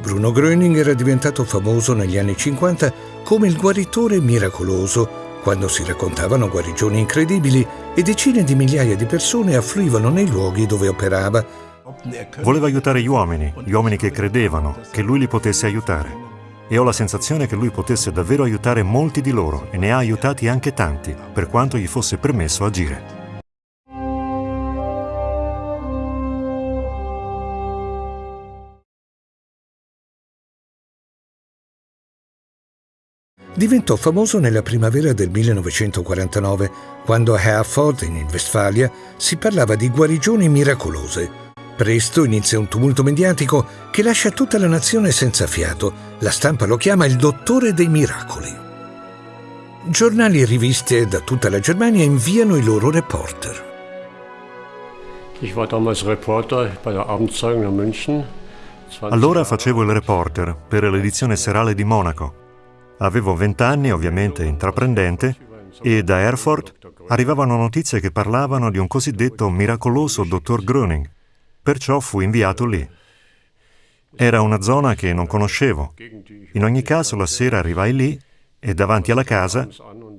Bruno Gröning era diventato famoso negli anni 50 come il guaritore miracoloso, quando si raccontavano guarigioni incredibili e decine di migliaia di persone affluivano nei luoghi dove operava. Voleva aiutare gli uomini, gli uomini che credevano che lui li potesse aiutare. E ho la sensazione che lui potesse davvero aiutare molti di loro e ne ha aiutati anche tanti, per quanto gli fosse permesso agire. Diventò famoso nella primavera del 1949, quando a Herford, in Westfalia, si parlava di guarigioni miracolose. Presto inizia un tumulto mediatico che lascia tutta la nazione senza fiato. La stampa lo chiama il dottore dei miracoli. Giornali e riviste da tutta la Germania inviano i loro reporter. Allora facevo il reporter per l'edizione serale di Monaco Avevo vent'anni, ovviamente intraprendente, e da Erfurt arrivavano notizie che parlavano di un cosiddetto miracoloso dottor Gröning. Perciò fui inviato lì. Era una zona che non conoscevo. In ogni caso la sera arrivai lì e davanti alla casa,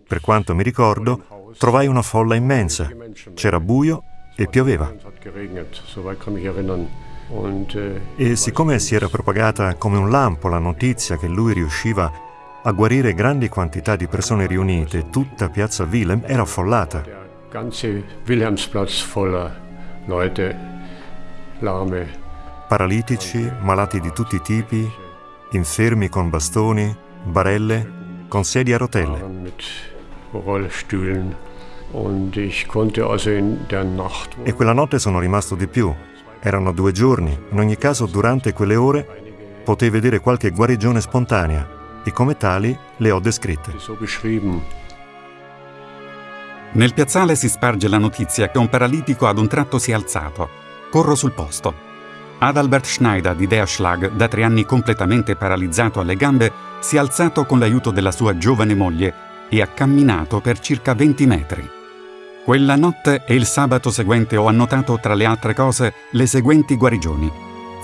per quanto mi ricordo, trovai una folla immensa. C'era buio e pioveva. E siccome si era propagata come un lampo la notizia che lui riusciva a guarire grandi quantità di persone riunite, tutta piazza Wilhelm era affollata. Paralitici, malati di tutti i tipi, infermi con bastoni, barelle, con sedie a rotelle. E quella notte sono rimasto di più. Erano due giorni. In ogni caso, durante quelle ore, potei vedere qualche guarigione spontanea e come tali le ho descritte. Nel piazzale si sparge la notizia che un paralitico ad un tratto si è alzato. Corro sul posto. Adalbert Schneider di Deerschlag, da tre anni completamente paralizzato alle gambe, si è alzato con l'aiuto della sua giovane moglie e ha camminato per circa 20 metri. Quella notte e il sabato seguente ho annotato, tra le altre cose, le seguenti guarigioni.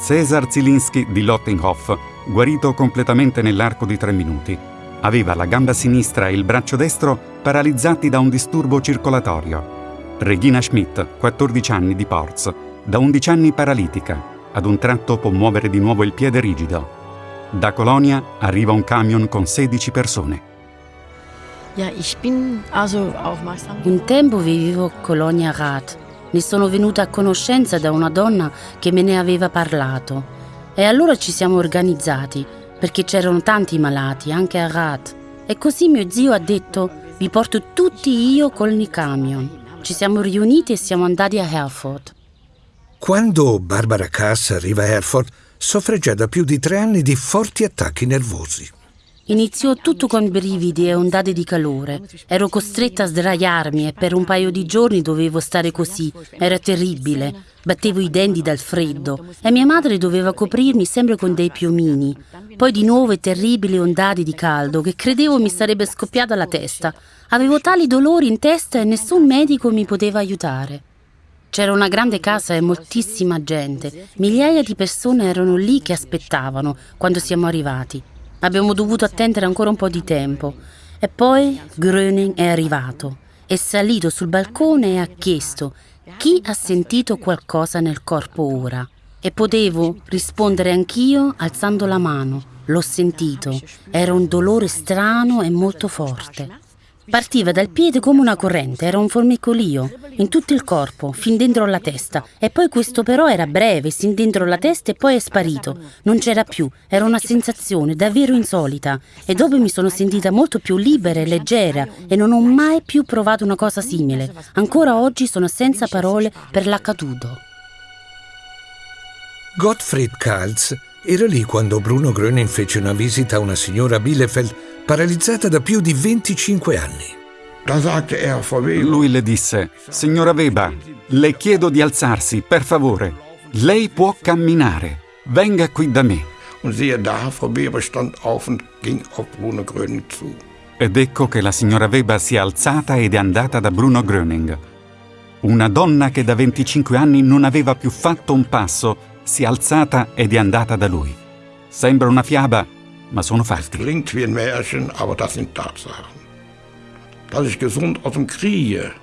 Cesar Zielinski di Lottinghoff, guarito completamente nell'arco di tre minuti. Aveva la gamba sinistra e il braccio destro paralizzati da un disturbo circolatorio. Regina Schmidt, 14 anni di Porz, da 11 anni paralitica. Ad un tratto può muovere di nuovo il piede rigido. Da Colonia arriva un camion con 16 persone. Un tempo vivevo a Colonia Rath. Ne sono venuta a conoscenza da una donna che me ne aveva parlato. E allora ci siamo organizzati, perché c'erano tanti malati, anche a Rath. E così mio zio ha detto, vi porto tutti io con il camion. Ci siamo riuniti e siamo andati a Herford. Quando Barbara Cass arriva a Herford, soffre già da più di tre anni di forti attacchi nervosi. Iniziò tutto con brividi e ondate di calore. Ero costretta a sdraiarmi e per un paio di giorni dovevo stare così. Era terribile. Battevo i denti dal freddo e mia madre doveva coprirmi sempre con dei piumini. Poi di nuovo terribili ondate di caldo che credevo mi sarebbe scoppiata la testa. Avevo tali dolori in testa e nessun medico mi poteva aiutare. C'era una grande casa e moltissima gente. Migliaia di persone erano lì che aspettavano quando siamo arrivati. Abbiamo dovuto attendere ancora un po' di tempo. E poi Gröning è arrivato. È salito sul balcone e ha chiesto chi ha sentito qualcosa nel corpo ora. E potevo rispondere anch'io alzando la mano. L'ho sentito. Era un dolore strano e molto forte. Partiva dal piede come una corrente, era un formicolio, in tutto il corpo, fin dentro la testa. E poi questo però era breve, sin dentro la testa e poi è sparito. Non c'era più, era una sensazione davvero insolita. E dopo mi sono sentita molto più libera e leggera e non ho mai più provato una cosa simile. Ancora oggi sono senza parole per l'accaduto. Gottfried Kalz era lì quando Bruno Gröning fece una visita a una signora Bielefeld paralizzata da più di 25 anni. Lui le disse, Signora Weber, le chiedo di alzarsi, per favore. Lei può camminare. Venga qui da me. Ed ecco che la signora Weber si è alzata ed è andata da Bruno Gröning. Una donna che da 25 anni non aveva più fatto un passo si è alzata ed è andata da lui. Sembra una fiaba, ma sono fatti. Klingt wie ein Märchen, aber das sind Tatsachen. Dass ich gesund aus dem Kriege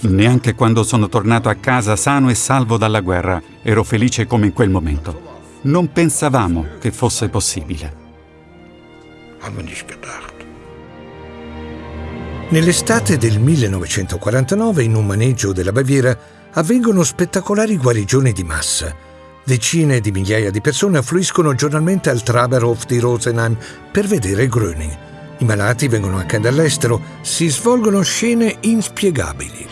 Neanche quando sono tornato a casa sano e salvo dalla guerra ero felice come in quel momento. Non pensavamo che fosse possibile. Nell'estate del 1949, in un maneggio della Baviera, avvengono spettacolari guarigioni di massa. Decine di migliaia di persone affluiscono giornalmente al Traberhof di Rosenheim per vedere Gröning. I malati vengono anche dall'estero, si svolgono scene inspiegabili.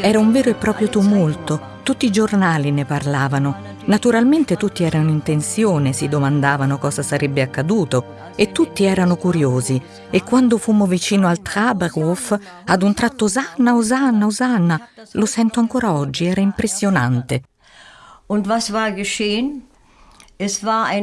Era un vero e proprio tumulto. Tutti i giornali ne parlavano. Naturalmente tutti erano in tensione, si domandavano cosa sarebbe accaduto e tutti erano curiosi. E quando fummo vicino al Traberhof, ad un tratto Osanna, Osanna, Osanna, lo sento ancora oggi, era impressionante. Und was war geschehen?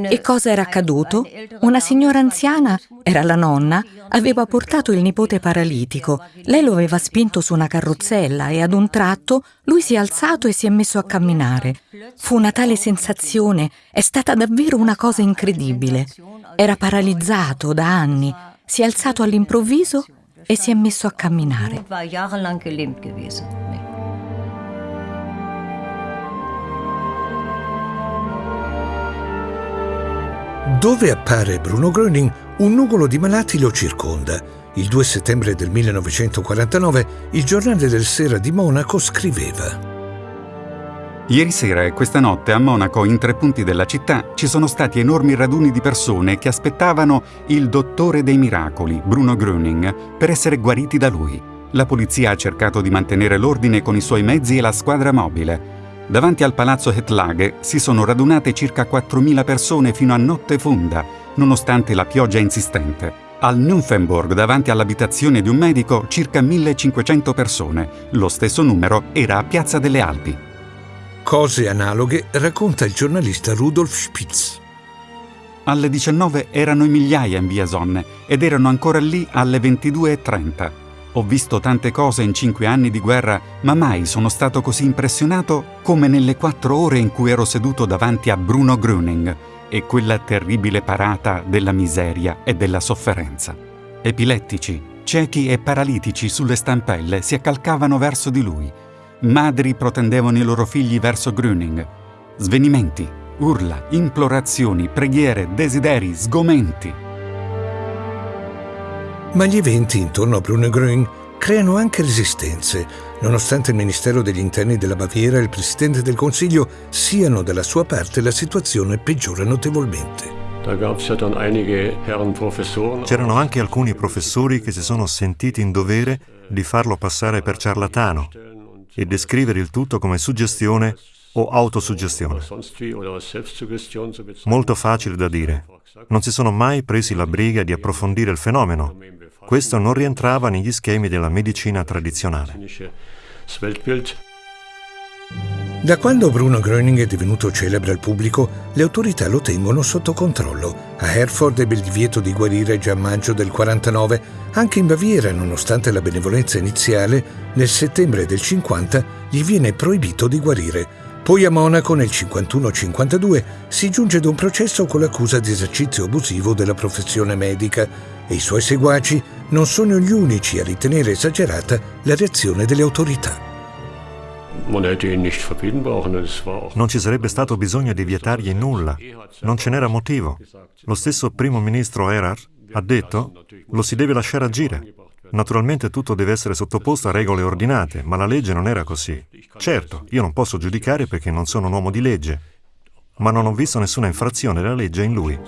E cosa era accaduto? Una signora anziana, era la nonna, aveva portato il nipote paralitico. Lei lo aveva spinto su una carrozzella e ad un tratto lui si è alzato e si è messo a camminare. Fu una tale sensazione, è stata davvero una cosa incredibile. Era paralizzato da anni, si è alzato all'improvviso e si è messo a camminare. Dove appare Bruno Gröning, un nugolo di malati lo circonda. Il 2 settembre del 1949 il giornale del Sera di Monaco scriveva Ieri sera e questa notte a Monaco, in tre punti della città, ci sono stati enormi raduni di persone che aspettavano il dottore dei miracoli, Bruno Gröning, per essere guariti da lui. La polizia ha cercato di mantenere l'ordine con i suoi mezzi e la squadra mobile. Davanti al palazzo Hetlage si sono radunate circa 4.000 persone fino a notte fonda, nonostante la pioggia insistente. Al Nymphenburg, davanti all'abitazione di un medico, circa 1.500 persone. Lo stesso numero era a Piazza delle Alpi. Cose analoghe racconta il giornalista Rudolf Spitz. Alle 19 erano in migliaia in via Sonne ed erano ancora lì alle 22.30. Ho visto tante cose in cinque anni di guerra, ma mai sono stato così impressionato come nelle quattro ore in cui ero seduto davanti a Bruno Gröning e quella terribile parata della miseria e della sofferenza. Epilettici, ciechi e paralitici sulle stampelle si accalcavano verso di lui. Madri protendevano i loro figli verso Gröning. Svenimenti, urla, implorazioni, preghiere, desideri, sgomenti. Ma gli eventi intorno a Bruno Gröning creano anche resistenze, nonostante il Ministero degli Interni della Baviera e il Presidente del Consiglio siano dalla sua parte, la situazione peggiora notevolmente. C'erano anche alcuni professori che si sono sentiti in dovere di farlo passare per ciarlatano e descrivere il tutto come suggestione o autosuggestione. Molto facile da dire. Non si sono mai presi la briga di approfondire il fenomeno. Questo non rientrava negli schemi della medicina tradizionale. Da quando Bruno Gröning è divenuto celebre al pubblico, le autorità lo tengono sotto controllo. A Herford ebbe il divieto di guarire già a maggio del 49. Anche in Baviera, nonostante la benevolenza iniziale, nel settembre del 50 gli viene proibito di guarire. Poi a Monaco nel 51-52 si giunge ad un processo con l'accusa di esercizio abusivo della professione medica e i suoi seguaci non sono gli unici a ritenere esagerata la reazione delle autorità. Non ci sarebbe stato bisogno di vietargli nulla. Non ce n'era motivo. Lo stesso primo ministro Erhard ha detto lo si deve lasciare agire. Naturalmente tutto deve essere sottoposto a regole ordinate, ma la legge non era così. Certo, io non posso giudicare perché non sono un uomo di legge, ma non ho visto nessuna infrazione della legge in lui.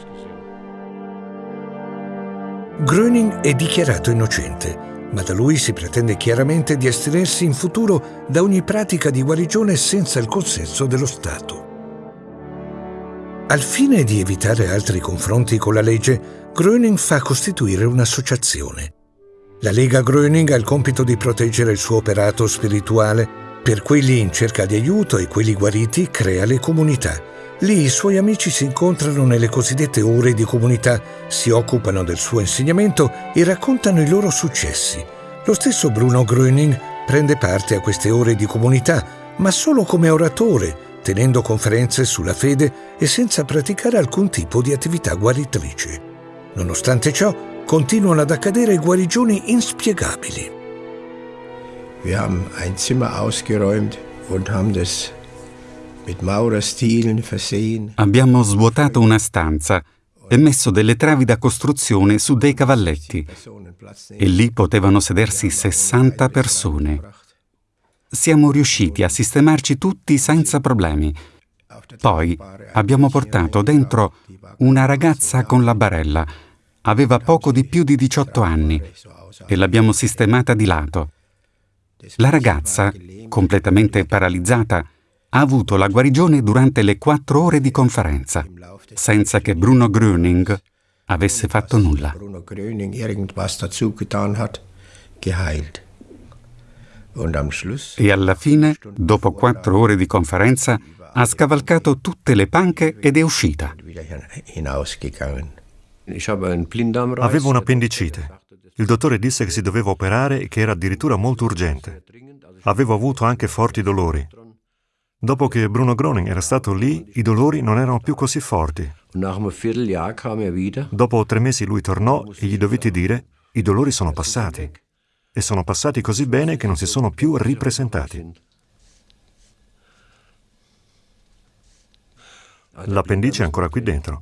Gröning è dichiarato innocente, ma da lui si pretende chiaramente di astenersi in futuro da ogni pratica di guarigione senza il consenso dello Stato. Al fine di evitare altri confronti con la legge, Gröning fa costituire un'associazione. La Lega Gröning ha il compito di proteggere il suo operato spirituale. Per quelli in cerca di aiuto e quelli guariti crea le comunità. Lì i suoi amici si incontrano nelle cosiddette ore di comunità, si occupano del suo insegnamento e raccontano i loro successi. Lo stesso Bruno Gröning prende parte a queste ore di comunità, ma solo come oratore, tenendo conferenze sulla fede e senza praticare alcun tipo di attività guaritrice. Nonostante ciò, continuano ad accadere guarigioni inspiegabili. Wir haben ein Zimmer ausgeräumt und haben das mit Maurerstilen versehen. Abbiamo svuotato una stanza e messo delle travi da costruzione su dei cavalletti e lì potevano sedersi 60 persone. Siamo riusciti a sistemarci tutti senza problemi. Poi abbiamo portato dentro una ragazza con la barella. Aveva poco di più di 18 anni e l'abbiamo sistemata di lato. La ragazza, completamente paralizzata, ha avuto la guarigione durante le quattro ore di conferenza, senza che Bruno Gröning avesse fatto nulla. E alla fine, dopo quattro ore di conferenza, ha scavalcato tutte le panche ed è uscita. Avevo un'appendicite. Il dottore disse che si doveva operare e che era addirittura molto urgente. Avevo avuto anche forti dolori. Dopo che Bruno Groning era stato lì, i dolori non erano più così forti. Dopo tre mesi lui tornò e gli dovetti dire, i dolori sono passati. E sono passati così bene che non si sono più ripresentati. L'appendice è ancora qui dentro.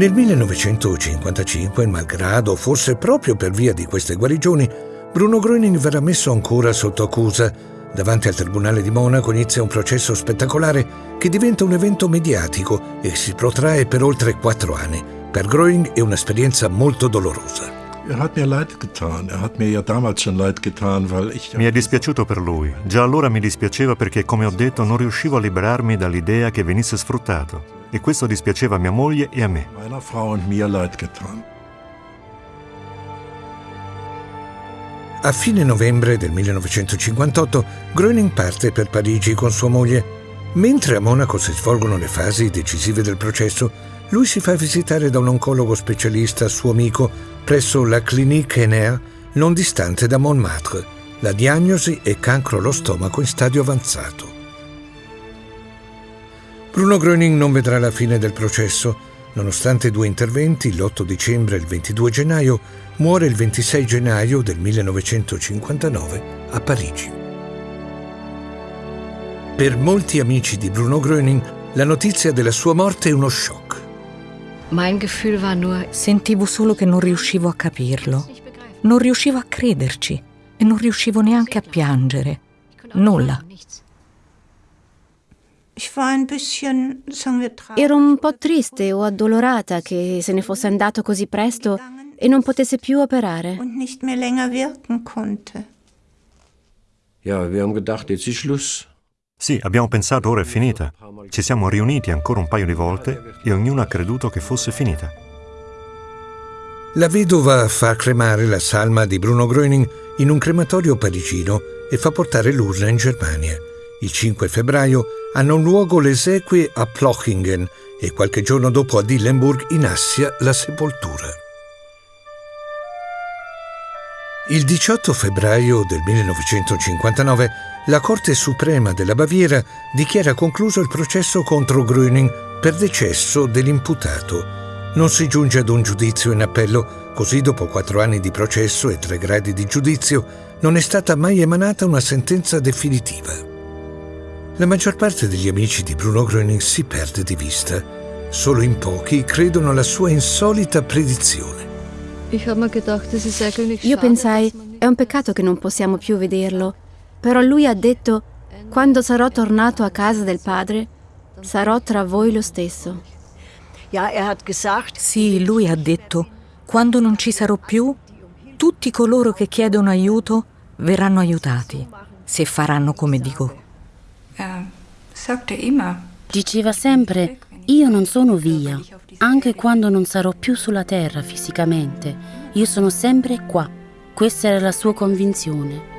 Nel 1955, malgrado, forse proprio per via di queste guarigioni, Bruno Gröning verrà messo ancora sotto accusa. Davanti al Tribunale di Monaco inizia un processo spettacolare che diventa un evento mediatico e si protrae per oltre quattro anni. Per Gröning è un'esperienza molto dolorosa. Er er mi è dispiaciuto per lui. Già allora mi dispiaceva perché, come ho detto, non riuscivo a liberarmi dall'idea che venisse sfruttato e questo dispiaceva a mia moglie e a me. A fine novembre del 1958 Gröning parte per Parigi con sua moglie. Mentre a Monaco si svolgono le fasi decisive del processo, lui si fa visitare da un oncologo specialista, suo amico, presso la Clinique Ener, non distante da Montmartre. La diagnosi è cancro allo stomaco in stadio avanzato. Bruno Gröning non vedrà la fine del processo. Nonostante due interventi, l'8 dicembre e il 22 gennaio, muore il 26 gennaio del 1959 a Parigi. Per molti amici di Bruno Gröning, la notizia della sua morte è uno shock. Sentivo solo che non riuscivo a capirlo. Non riuscivo a crederci e non riuscivo neanche a piangere. Nulla. Ero un po' triste o addolorata che se ne fosse andato così presto e non potesse più operare. Sì, abbiamo pensato ora è finita. Ci siamo riuniti ancora un paio di volte e ognuno ha creduto che fosse finita. La vedova fa cremare la salma di Bruno Gröning in un crematorio parigino e fa portare l'urna in Germania. Il 5 febbraio hanno luogo le esequie a Plochingen e qualche giorno dopo a Dillenburg in Assia la sepoltura. Il 18 febbraio del 1959 la Corte Suprema della Baviera dichiara concluso il processo contro Gröning per decesso dell'imputato. Non si giunge ad un giudizio in appello, così dopo quattro anni di processo e tre gradi di giudizio non è stata mai emanata una sentenza definitiva. La maggior parte degli amici di Bruno Gröning si perde di vista. Solo in pochi credono alla sua insolita predizione. Io pensai, è un peccato che non possiamo più vederlo. Però lui ha detto, quando sarò tornato a casa del padre, sarò tra voi lo stesso. Sì, lui ha detto, quando non ci sarò più, tutti coloro che chiedono aiuto verranno aiutati, se faranno come dico. Diceva sempre, io non sono via, anche quando non sarò più sulla terra fisicamente, io sono sempre qua. Questa era la sua convinzione.